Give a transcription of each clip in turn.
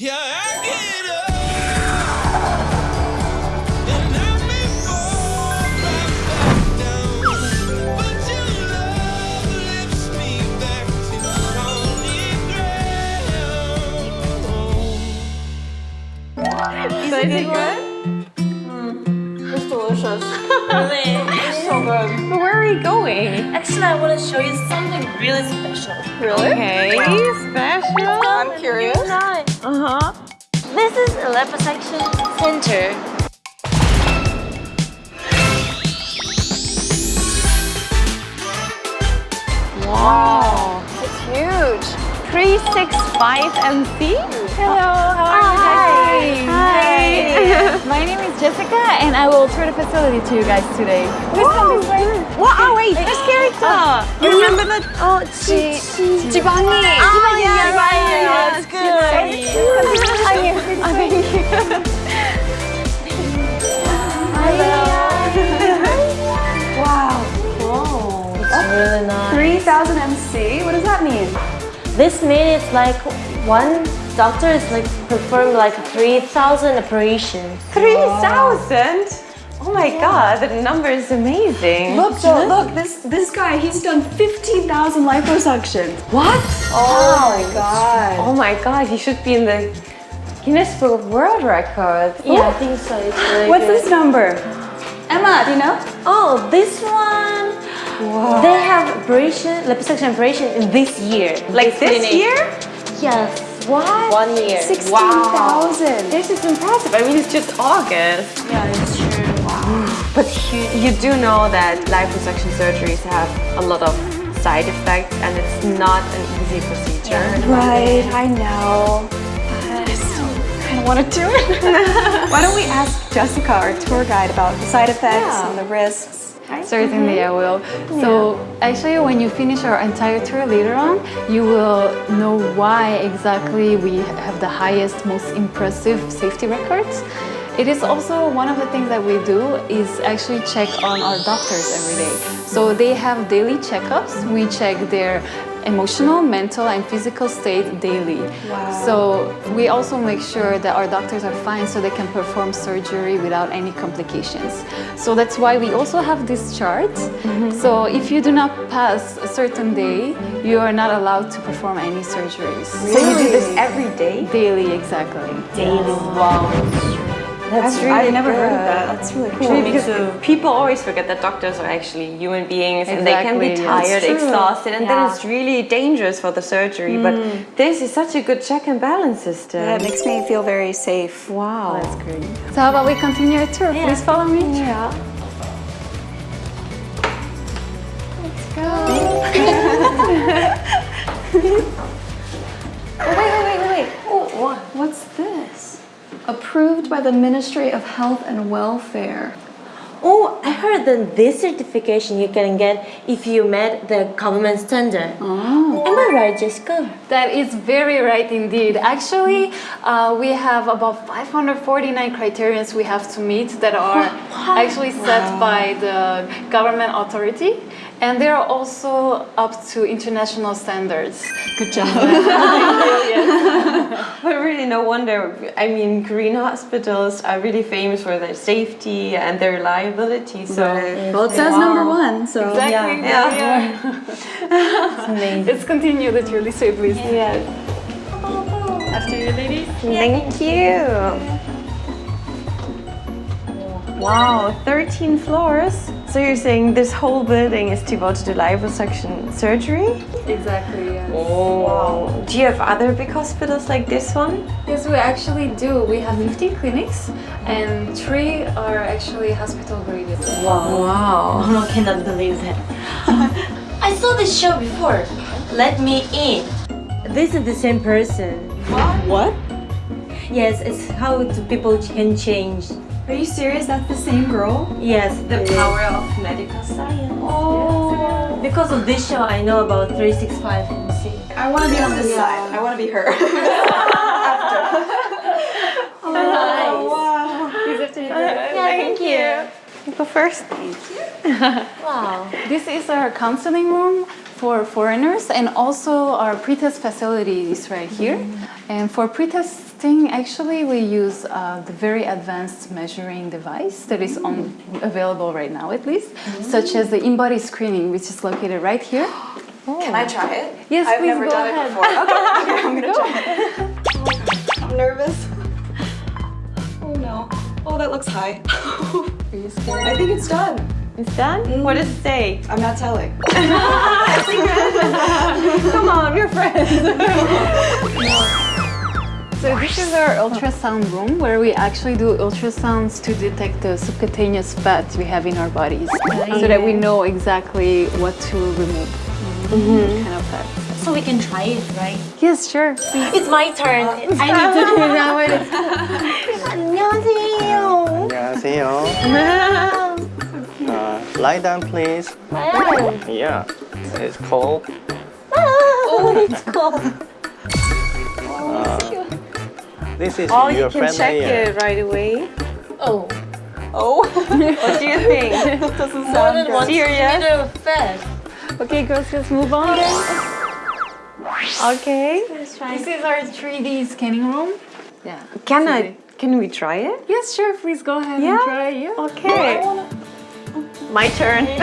Yeah, I get up. And I may fall right back down. But your love lifts me back to solid ground. Is it good? It's mm. delicious. Really? It's so good. But where are we going? Actually, I want to show you something really special. Really? Okay, special. I'm curious. Uh-huh. This is a liposuction center. Wow. It's huge. 365 MC? Hello, how are you oh, guys? Hi. My name is Jessica and I will tour the facility to you guys today. Please come this way. What? Oh wait, first character. Oh. You remember that? Oh, Ji Jibangi. Oh, yeah, right, yeah, that's good. Thank you. Oh, thank you. Wow. It's really nice. 3000 MC? What does that mean? This means it's like one doctor is like perform like 3,000 operations. 3,000? Oh my god, the number is amazing. Look, so look, this this guy, he's done 15,000 liposuctions. What? Oh, my god. Oh my god, he should be in the Guinness Book of World Records. Yeah, oh. I think so. It's really What's good. this number? Emma, do you know? Oh, this one. They have operation, liposuction operation in this year. Like this clinic. year? Yes. What? One year. 16,000. This is impressive. I mean, it's just August. Yeah, it's true. Wow. But you, you do know that liposuction surgeries have a lot of side effects and it's not an easy procedure. Right, I know. I still kind of want to do it. Why don't we ask Jessica, our tour guide, about the side effects Yeah. and the risks? Certainly, mm-hmm. I will. So, actually, when you finish our entire tour later on, you will know why exactly we have the highest, most impressive safety records. It is also one of the things that we do is actually check on our doctors every day. So they have daily checkups. We check their emotional, mental, and physical state daily. So we also make sure that our doctors are fine so they can perform surgery without any complications. So that's why we also have this chart. Mm-hmm. So if you do not pass a certain day, you are not allowed to perform any surgeries. So you do this every day? Daily, exactly. Daily. Wow. That's really I've never heard of good. that. That's really cool. Actually, because people always forget that doctors are actually human beings and they can be tired, exhausted, and then it's really dangerous for the surgery. But hmm. this is such a good check and balance system. Yeah, it makes me feel very safe. wow. That's great. So how about we continue our tour? Please follow me. Yeah. Oh, wait, Approved by the Ministry of Health and Welfare. Oh, I heard that this certification you can get if you met the government standard. Oh. Am I right, Jessica? That is very right indeed. Actually, uh, we have about 549 criterions we have to meet that are actually set by the government authority. And they're also up to international standards. Good job. But really, no wonder. I mean, Korean hospitals are really famous for their safety and their reliability. So, Well, it says number one, so. Exactly. Yeah. Yeah. Let's continue the tour. Lisa, please. yeah. After you, ladies. Thank you. Wow, 13 floors. So you're saying this whole building is devoted to liposuction surgery? Exactly, yeah. Oh. Wow. Do you have other big hospitals like this one? Yes, we actually do. We have 15 clinics and three are actually hospital grade. Wow. Wow. I cannot believe that. I saw this show before. Let me in. This is the same person. What? Yes, it's how people can change. Are you serious? That's the same girl? Yes, The power of medical science. Oh. Because of this show, I know about 365 MC. I want to be on this side. I want to be her. After. Oh, oh my! Wow. Uh, yeah, thank you. Go first. Thank you. Wow. This is our counseling room for foreigners and also our pre-test facility is right here. And for pre-test testing, actually, we use uh, the very advanced measuring device that is on, mm. available right now, at least, mm. such as the in-body screening, which is located right here. Can I try it? Yes, I've please never go done ahead. it before. Okay, okay, I'm gonna try it. I'm nervous. Oh no. Oh, that looks high. Are you scared? I think it's done. It's done? Mm. What does it say? I'm not telling. Come on, we're friends. So this is our ultrasound room where we actually do ultrasounds to detect the subcutaneous fat we have in our bodies so that we know exactly what to remove. What kind of fat. So we can try it, right? Yes, sure. It's my turn. I need to do that one. 안녕하세요. 안녕하세요. Uh, lie down, please. Yeah, it's cold. Oh, it's cold. This is Oh, your you can friendly check ear. it right away. Oh. Oh, what do you think? Doesn't More sound than good. one Serious? centimeter of fat. Okay, girls, let's move on. Okay. This is our 3D scanning room. Yeah. Can I? Can we try it? Yes, sure. Please go ahead Yeah? and try. Yeah. Okay. My turn.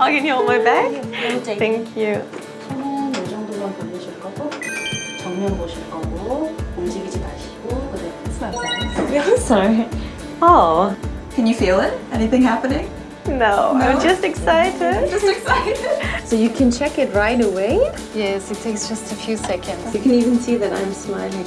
oh, can you hold my bag? Thank you. 손은 이 정도만 돌리실 거고 정면 보실 거고 움직이지 Yeah, sorry. Oh. Can you feel it? Anything happening? No, no, I'm just excited. just excited. So you can check it right away? Yes, it takes just a few seconds. You can even see that I'm smiling.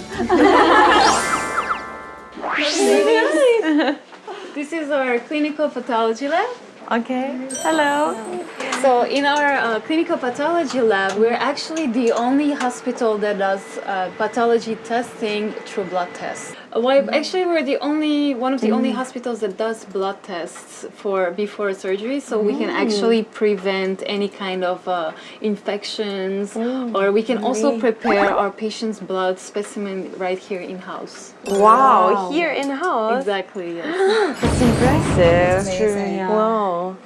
this is our clinical pathology lab. Okay. Hello. Hello. So in our uh, clinical pathology lab, we're actually the only hospital that does uh, pathology testing through blood tests. Uh, Why? Actually, we're the only one of the only hospitals that does blood tests for before surgery, so we can actually prevent any kind of uh, infections, or we can also prepare our patient's blood specimen right here in house. Wow, here in house. Exactly. Yes. That's impressive. Amazing. Wow.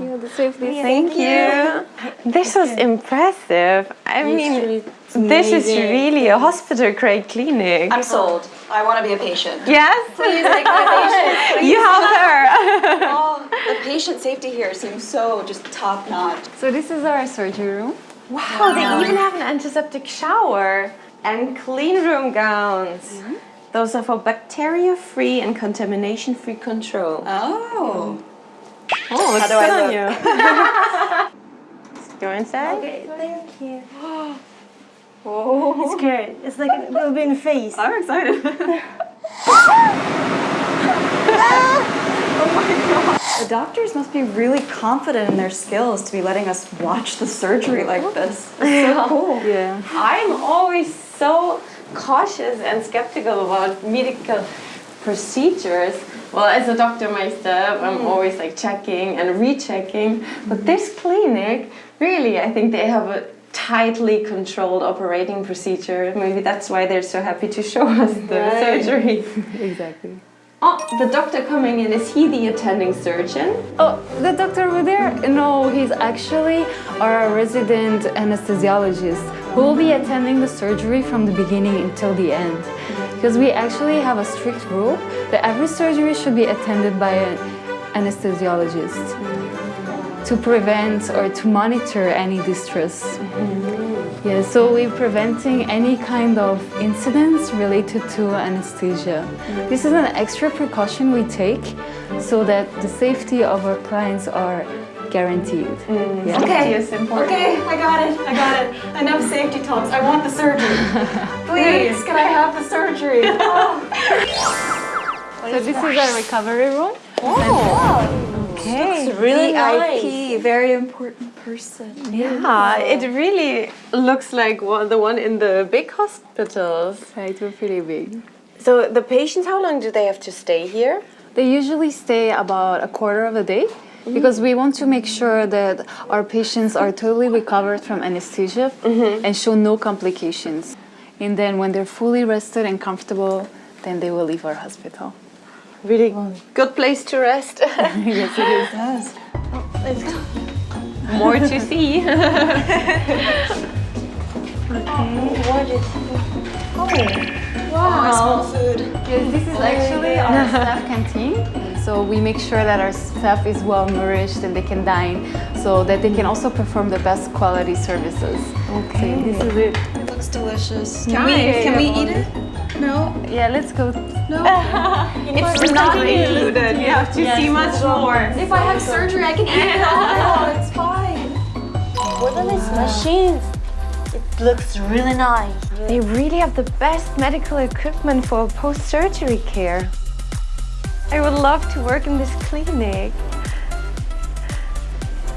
You the safely. Thank you. This was impressive. I mean, this is really a hospital grade clinic. I'm sold. I want to be a patient. Yes? Please make my patient. You have her. Oh, the patient safety here seems so just top notch. So this is our surgery room. Wow, oh, they even have an antiseptic shower and clean room gowns. Mm-hmm. Those are for bacteria-free and contamination-free control. Oh. Oh, How do I look? you. Go inside. Okay, thank you. Oh. Scared. It's like a little bit in the face. I'm excited. oh my god. The doctors must be really confident in their skills to be letting us watch the surgery like this. It's so cool. Yeah. I'm always so cautious and skeptical about medical procedures. Well, as a doctor myself, I'm mm-hmm. always like checking and rechecking. But this clinic, really, I think they have a tightly controlled operating procedure. Maybe that's why they're so happy to show us the surgery. Exactly. Oh, the doctor coming in, is he the attending surgeon? Oh, the doctor over there? No, he's actually our resident anesthesiologist who will be attending the surgery from the beginning until the end. Because we actually have a strict rule that every surgery should be attended by an anesthesiologist to prevent or to monitor any distress. Mm-hmm. Yeah, so we're preventing any kind of incidents related to anesthesia. Mm-hmm. This is an extra precaution we take so that the safety of our clients are guaranteed. Mm. Yeah. Okay. Okay, I got it. I got it. Enough safety talks. I want the surgery. Please, can I have the surgery? Oh. So this is our recovery room. Oh. oh. Okay, Really nice. VIP, very important person. Yeah, it really looks like one, the one in the big hospitals. Right, we're pretty big. So the patients, how long do they have to stay here? They usually stay about a quarter of a day because we want to make sure that our patients are totally recovered from anesthesia mm-hmm. and show no complications. And then when they're fully rested and comfortable, then they will leave our hospital. Really good place to rest. yes, it is. Yes. Oh, More to see. Okay, What is? Oh, Wow. food. Yes, this is actually our staff canteen. So we make sure that our staff is well nourished and they can dine so that they can also perform the best quality services. Okay. So this is it. It looks delicious. Can we can we eat it? No. Yeah, let's go. No. it's not included. You have to see much more. If I have surgery, I can eat it all. It's fine. What are these machines? It looks really nice. They really have the best medical equipment for post-surgery care. I would love to work in this clinic.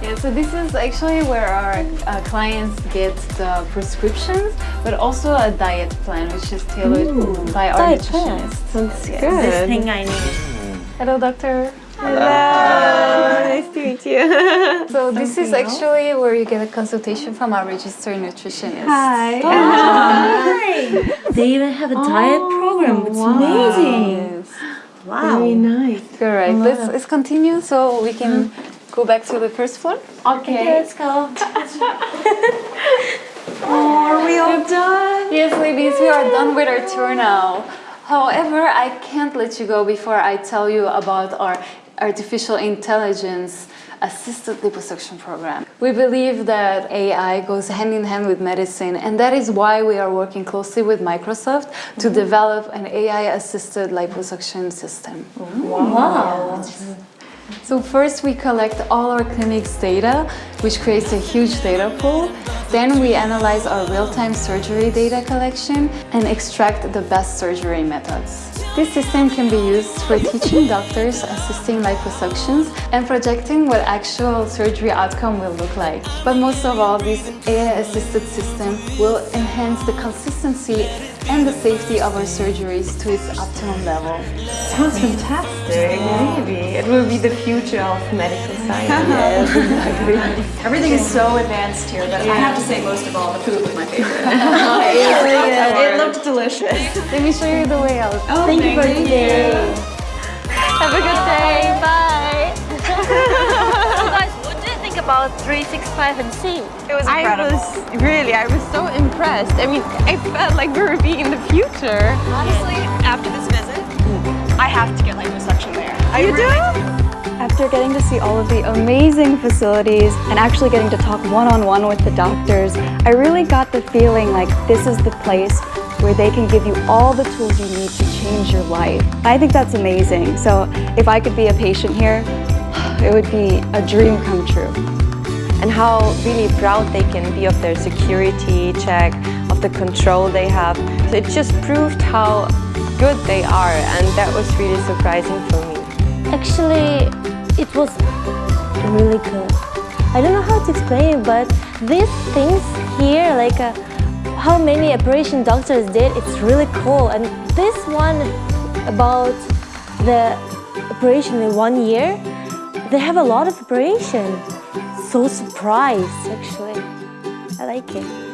Yeah, so this is actually where our uh, clients get the prescriptions, but also a diet plan, which is tailored by our diet plan. nutritionist. That's This good. thing I need. Hello, doctor. Hello, nice to meet you. So this is actually where you get a consultation from our registered nutritionist. Hi. Hi. They even have a diet program. It's amazing. Yes. Wow. Very nice. Correct. Let's, let's continue so we can go back to the first floor. Okay, let's go. Oh, are we all done? Yes, ladies, we are done with our tour now. However, I can't let you go before I tell you about our artificial intelligence assisted liposuction program. We believe that AI goes hand in hand with medicine, and that is why we are working closely with Microsoft to mm-hmm. develop an AI assisted liposuction system. Wow. So first we collect all our clinic's data, which creates a huge data pool. Then we analyze our real-time surgery data collection and extract the best surgery methods. This system can be used for teaching doctors assisting liposuctions and projecting what actual surgery outcome will look like. But most of all, this AI-assisted system will enhance the consistency and the safety of our surgeries to its optimum level. Sounds fantastic. Maybe it will be the future of medical science. Everything is so advanced here, but I have to say, most of all, the food was my favorite. it looked delicious. Let me show you the way out. Oh, Thank you for today. Have a good day. Bye. About 365 MC? It was I was really, I was so impressed. I mean, I felt like we were being in the future. Honestly, after this visit, I have to get liposuction there. I You do? After getting to see all of the amazing facilities and actually getting to talk one-on-one with the doctors, I really got the feeling like this is the place where they can give you all the tools you need to change your life. I think that's amazing. So if I could be a patient here, it would be a dream come true. And how really proud they can be of their security check, of the control they have. So it just proved how good they are, and that was really surprising for me. Actually, it was really good. I don't know how to explain it, but these things here, like uh, how many operation doctors did, it's really cool. And this one about the operation in one year, they have a lot of operation. So surprised, actually. I like it.